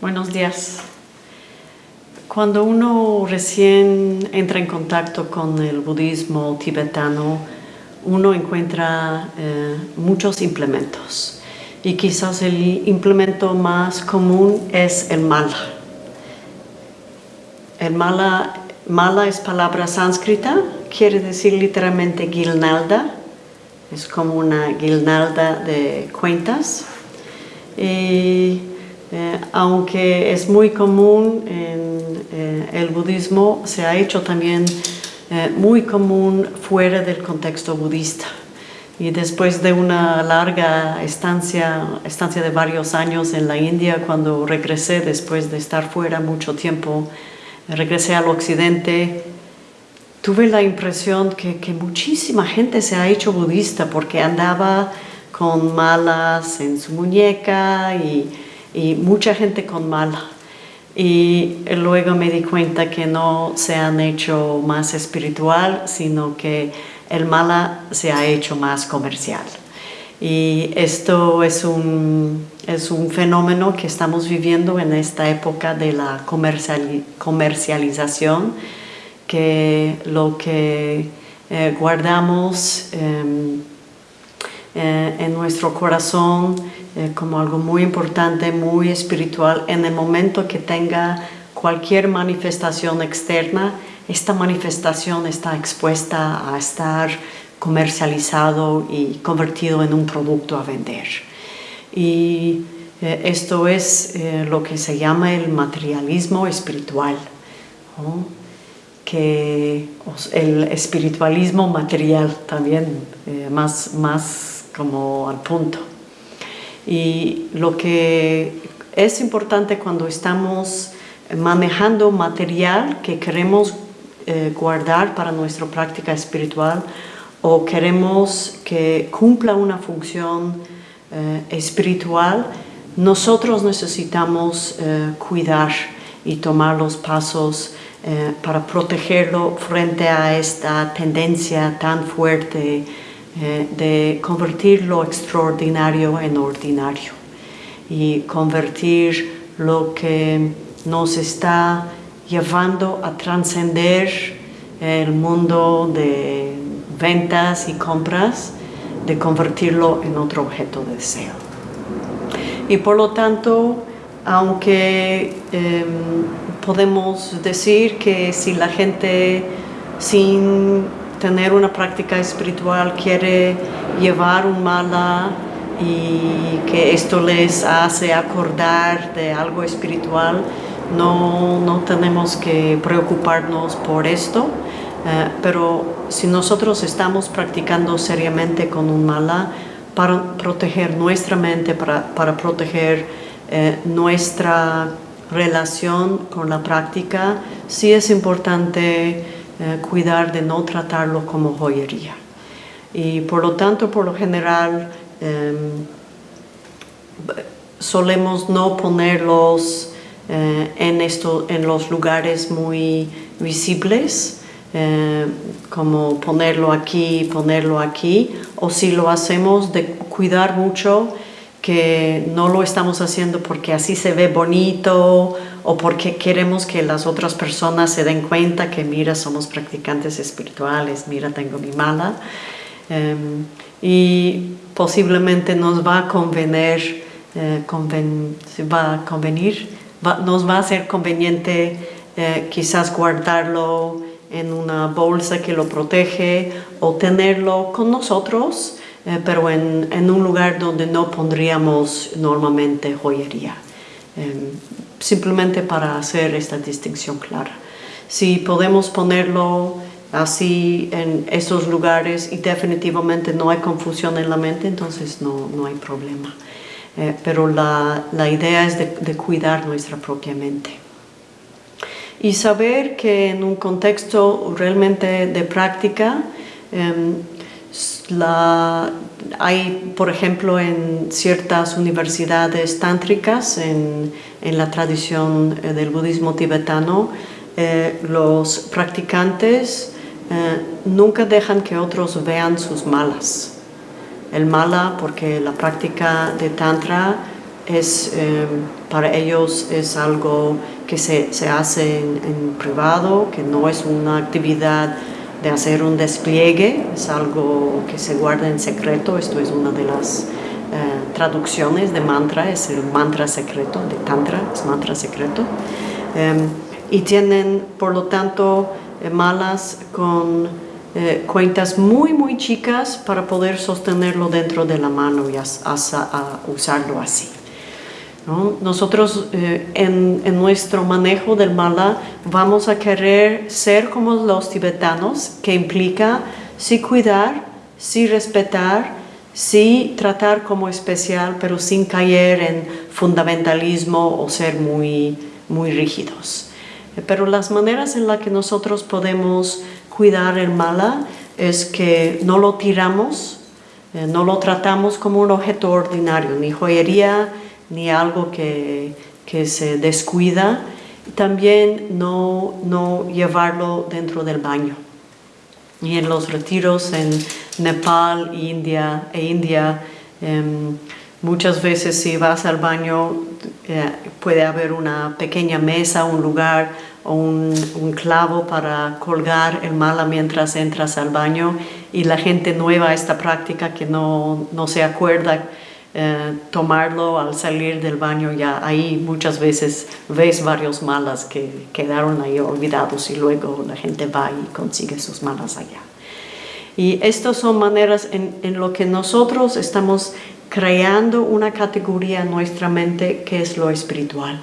Buenos días. Cuando uno recién entra en contacto con el budismo tibetano, uno encuentra eh, muchos implementos y quizás el implemento más común es el mala. El mala, mala es palabra sánscrita, quiere decir literalmente guirnalda, es como una guirnalda de cuentas. Y eh, aunque es muy común en eh, el budismo, se ha hecho también eh, muy común fuera del contexto budista. Y después de una larga estancia, estancia de varios años en la India, cuando regresé después de estar fuera mucho tiempo, regresé al occidente, tuve la impresión que, que muchísima gente se ha hecho budista porque andaba con malas en su muñeca y y mucha gente con mala. Y luego me di cuenta que no se han hecho más espiritual, sino que el mala se ha hecho más comercial. Y esto es un, es un fenómeno que estamos viviendo en esta época de la comercialización, que lo que eh, guardamos em, eh, en nuestro corazón eh, como algo muy importante, muy espiritual, en el momento que tenga cualquier manifestación externa, esta manifestación está expuesta a estar comercializado y convertido en un producto a vender. Y eh, esto es eh, lo que se llama el materialismo espiritual, que el espiritualismo material también, más, más como al punto. Y lo que es importante cuando estamos manejando material que queremos eh, guardar para nuestra práctica espiritual o queremos que cumpla una función eh, espiritual, nosotros necesitamos eh, cuidar y tomar los pasos para protegerlo frente a esta tendencia tan fuerte eh, de convertir lo extraordinario en ordinario y convertir lo que nos está llevando a trascender el mundo de ventas y compras, de convertirlo en otro objeto de deseo. Y por lo tanto, aunque em, podemos decir que si la gente sin tener una práctica espiritual quiere llevar un mala y que esto les hace acordar de algo espiritual, no, no tenemos que preocuparnos por esto, eh, pero si nosotros estamos practicando seriamente con un mala para proteger nuestra mente, para, para proteger eh, nuestra relación con la práctica, sí es importante eh, cuidar de no tratarlo como joyería. Y por lo tanto, por lo general, em, solemos no ponerlos eh, en, esto, en los lugares muy visibles, eh, como ponerlo aquí, ponerlo aquí, o si lo hacemos de cuidar mucho no lo estamos haciendo porque así se ve bonito o porque queremos que las otras personas se den cuenta que mira, somos practicantes espirituales, mira, tengo mi mala. Em, y posiblemente nos va a convenir, eh, va a convenir, nos va a ser conveniente eh, quizás guardarlo en una bolsa que lo protege o tenerlo con nosotros, eh, pero en, en, un lugar donde no pondríamos normalmente joyería. Em, simplemente para hacer esta distinción clara. Si podemos ponerlo así en esos lugares y definitivamente no hay confusión en la mente, entonces no, no hay problema. Eh, pero la, la, idea es de, cuidar nuestra propia mente. Y saber que en un contexto realmente de práctica, em, hay, por ejemplo, en ciertas universidades tántricas, en, la tradición eh, del budismo tibetano, eh, los practicantes eh, nunca dejan que otros vean sus malas. El mala, porque la práctica de tantra es, para ellos es algo que se, hace en, privado, que no es una actividad de hacer un despliegue, es algo que se guarda en secreto, esto es una de las eh, traducciones de mantra, es el mantra secreto, de tantra, es mantra secreto. Em, y tienen, por lo tanto, eh, malas con eh, cuentas muy muy chicas para poder sostenerlo dentro de la mano y usarlo así. Nosotros eh, en, nuestro manejo del mala vamos a querer ser como los tibetanos, que implica sí cuidar, sí respetar, sí tratar como especial, pero sin caer en fundamentalismo o ser muy, muy rígidos. Pero las maneras en las que nosotros podemos cuidar el mala es que no lo tiramos, eh, no lo tratamos como un objeto ordinario, ni joyería, ni algo que, se descuida. También no, no llevarlo dentro del baño. Y en los retiros en Nepal India, e India, em, muchas veces si vas al baño eh, puede haber una pequeña mesa, un lugar o un, un, clavo para colgar el mala mientras entras al baño y la gente nueva esta práctica que no, no se acuerda eh, tomarlo al salir del baño ya ahí muchas veces ves varios malas que quedaron ahí olvidados y luego la gente va y consigue sus malas allá. Y estas son maneras en, en lo que nosotros estamos creando una categoría en nuestra mente que es lo espiritual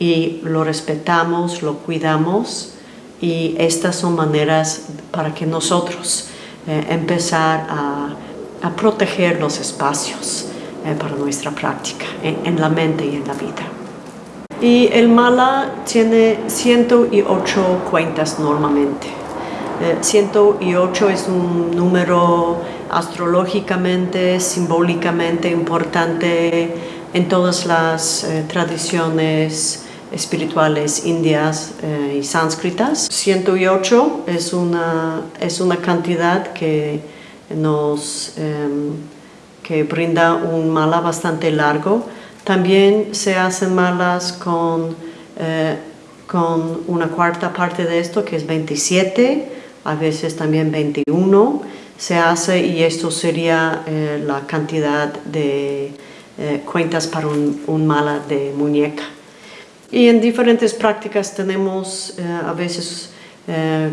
y lo respetamos, lo cuidamos y estas son maneras para que nosotros eh, empezar a, a proteger los espacios eh, para nuestra práctica en, la mente y en la vida. Y el mala tiene 108 cuentas normalmente. 108 eh, es un número astrológicamente, simbólicamente importante en todas las eh, tradiciones espirituales indias y sánscritas. 108 es una, es una cantidad que nos em, que brinda un mala bastante largo. También se hacen malas con, eh, con una cuarta parte de esto, que es 27, a veces también 21 se hace y esto sería eh, la cantidad de eh, cuentas para un, mala de muñeca. Y en diferentes prácticas tenemos a veces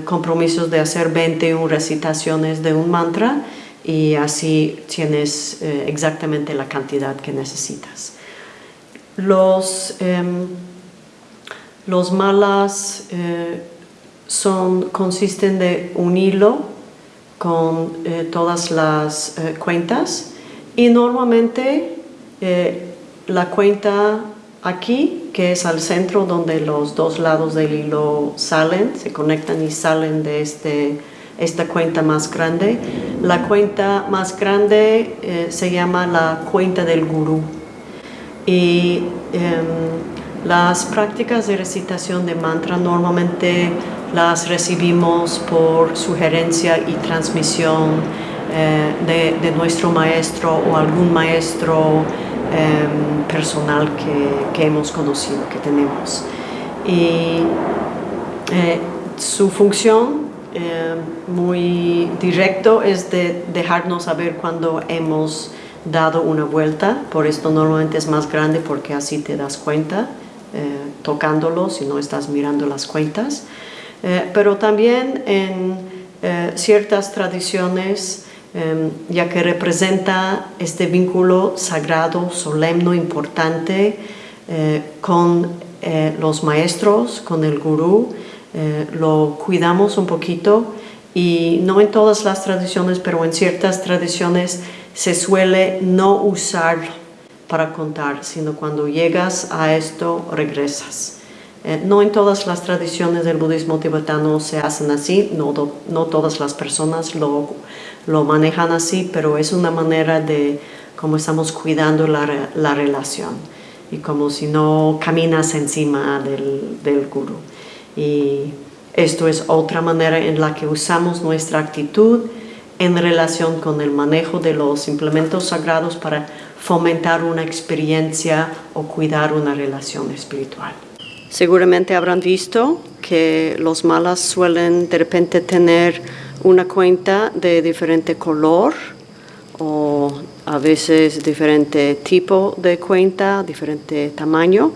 compromisos de hacer 21 recitaciones de un mantra y así tienes eh, exactamente la cantidad que necesitas. Los, em, los malas eh, son, consisten de un hilo con eh, todas las cuentas y normalmente la cuenta aquí, que es al centro donde los dos lados del hilo salen, se conectan y salen de este esta cuenta más grande. La cuenta más grande eh, se llama la cuenta del gurú. Y em, las prácticas de recitación de mantra normalmente las recibimos por sugerencia y transmisión eh, de, nuestro maestro o algún maestro em, personal que, que, hemos conocido, que tenemos. Y eh, su función eh, muy directo es de dejarnos saber cuando hemos dado una vuelta, por esto normalmente es más grande porque así te das cuenta eh, tocándolo si no estás mirando las cuentas. Eh, pero también en ciertas tradiciones, ya que representa este vínculo sagrado, solemne, importante con los maestros, con el gurú, eh, lo cuidamos un poquito y no en todas las tradiciones, pero en ciertas tradiciones se suele no usarlo para contar, sino cuando llegas a esto regresas. Eh, no en todas las tradiciones del budismo tibetano se hacen así, no, no todas las personas lo, lo, manejan así, pero es una manera de cómo estamos cuidando la, la relación y como si no caminas encima del, del guru. Y esto es otra manera en la que usamos nuestra actitud en relación con el manejo de los implementos sagrados para fomentar una experiencia o cuidar una relación espiritual. Seguramente habrán visto que los malas suelen de repente tener una cuenta de diferente color o a veces diferente tipo de cuenta, diferente tamaño.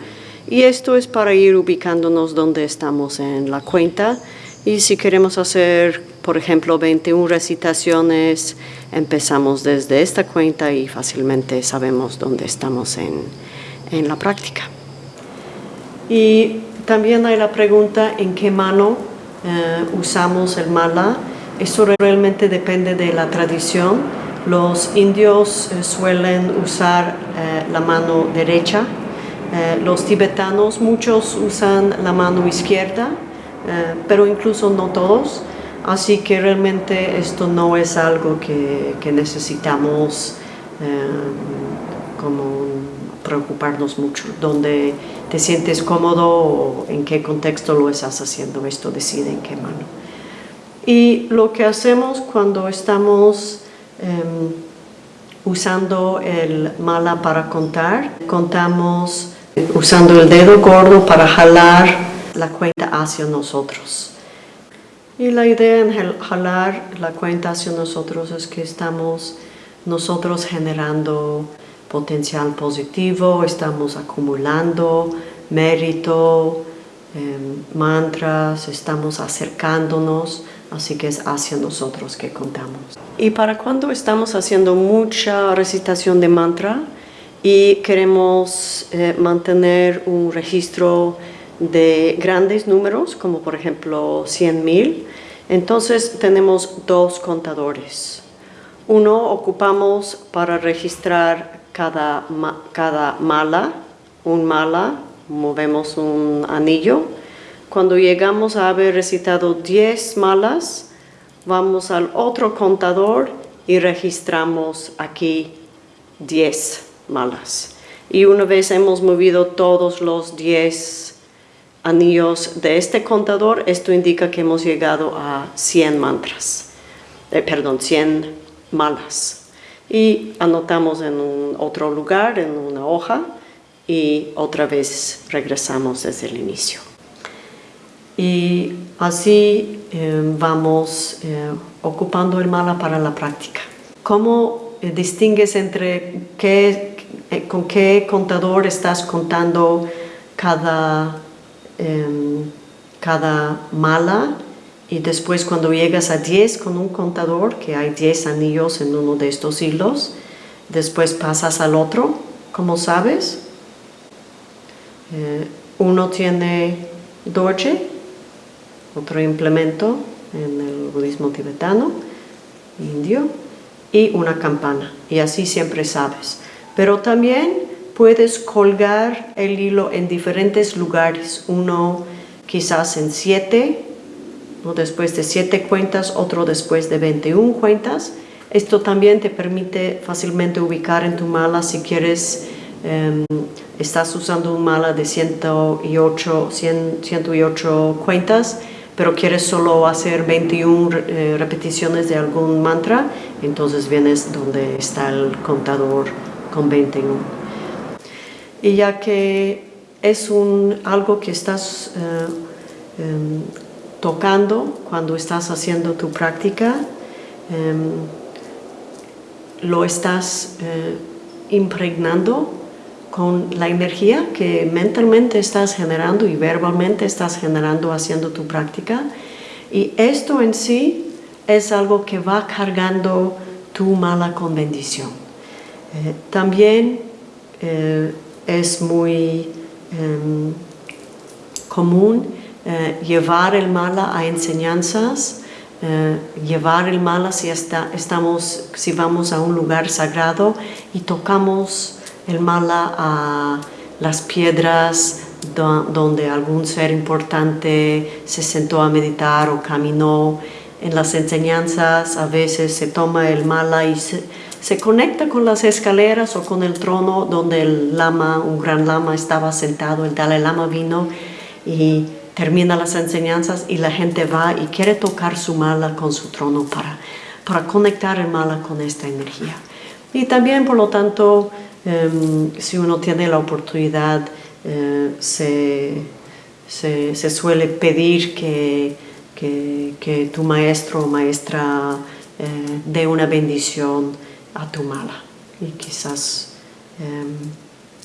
Y esto es para ir ubicándonos donde estamos en la cuenta. Y si queremos hacer, por ejemplo, 21 recitaciones, empezamos desde esta cuenta y fácilmente sabemos dónde estamos en, en la práctica. Y también hay la pregunta en qué mano eh, usamos el mala. Eso realmente depende de la tradición. Los indios eh, suelen usar eh, la mano derecha. Los tibetanos, muchos usan la mano izquierda, pero incluso no todos. Así que realmente esto no es algo que, que necesitamos como preocuparnos mucho. Donde te sientes cómodo o en qué contexto lo estás haciendo, esto decide en qué mano. Y lo que hacemos cuando estamos em, usando el mala para contar, contamos usando el dedo gordo para jalar la cuenta hacia nosotros. Y la idea en jalar la cuenta hacia nosotros es que estamos nosotros generando potencial positivo, estamos acumulando mérito, em, mantras, estamos acercándonos, así que es hacia nosotros que contamos. Y para cuando estamos haciendo mucha recitación de mantra y queremos eh, mantener un registro de grandes números, como por ejemplo 100.000, entonces tenemos dos contadores. Uno ocupamos para registrar cada, cada mala, un mala, movemos un anillo. Cuando llegamos a haber recitado 10 malas, vamos al otro contador y registramos aquí 10 malas. Y una vez hemos movido todos los 10 anillos de este contador, esto indica que hemos llegado a 100 mantras, eh, perdón, 100 malas y anotamos en otro lugar, en una hoja, y otra vez regresamos desde el inicio. Y así eh, vamos eh, ocupando el mala para la práctica. ¿Cómo eh, distingues entre qué, con qué contador estás contando cada, em, cada mala y después cuando llegas a 10 con un contador, que hay 10 anillos en uno de estos hilos, después pasas al otro, como sabes. Eh, uno tiene dorje, otro implemento en el budismo tibetano, indio, y una campana, y así siempre sabes. Pero también puedes colgar el hilo en diferentes lugares, uno quizás en siete, después de 7 cuentas, otro después de 21 cuentas. Esto también te permite fácilmente ubicar en tu mala si quieres, em, estás usando un mala de 108, 108 cuentas, pero quieres solo hacer 21 eh, repeticiones de algún mantra, entonces vienes donde está el contador con 21. Y ya que es un, algo que estás eh, em, tocando cuando estás haciendo tu práctica, em, lo estás eh, impregnando con la energía que mentalmente estás generando y verbalmente estás generando haciendo tu práctica. Y esto en sí es algo que va cargando tu mala con bendición. Eh, también eh, es muy em, común eh, llevar el mala a enseñanzas, llevar el mala si, estamos, si vamos a un lugar sagrado y tocamos el mala a las piedras donde algún ser importante se sentó a meditar o caminó. En las enseñanzas a veces se toma el mala y se, se conecta con las escaleras o con el trono donde el lama, un gran lama estaba sentado, el Dalai Lama vino y termina las enseñanzas y la gente va y quiere tocar su mala con su trono para, para conectar el mala con esta energía. Y también, por lo tanto, em, si uno tiene la oportunidad, eh, se, se, suele pedir que, que, tu maestro o maestra eh, dé una bendición a tu mala. Y quizás, em,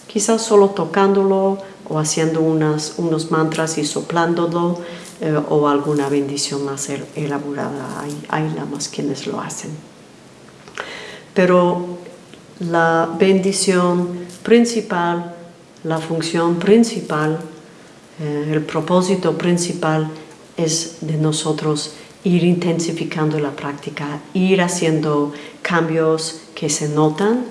quizás solo tocándolo o haciendo unas, unos mantras y soplándolo eh, o alguna bendición más elaborada. Hay, hay lamas quienes lo hacen. Pero la bendición principal, la función principal, eh, el propósito principal es de nosotros ir intensificando la práctica, ir haciendo cambios que se notan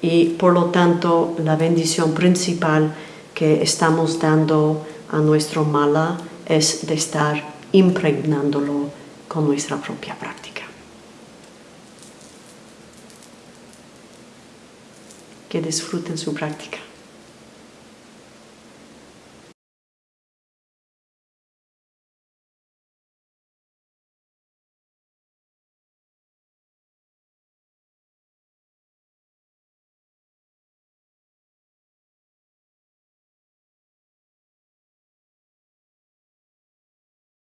y por lo tanto la bendición principal que estamos dando a nuestro mala es de estar impregnándolo con nuestra propia práctica. Que disfruten su práctica.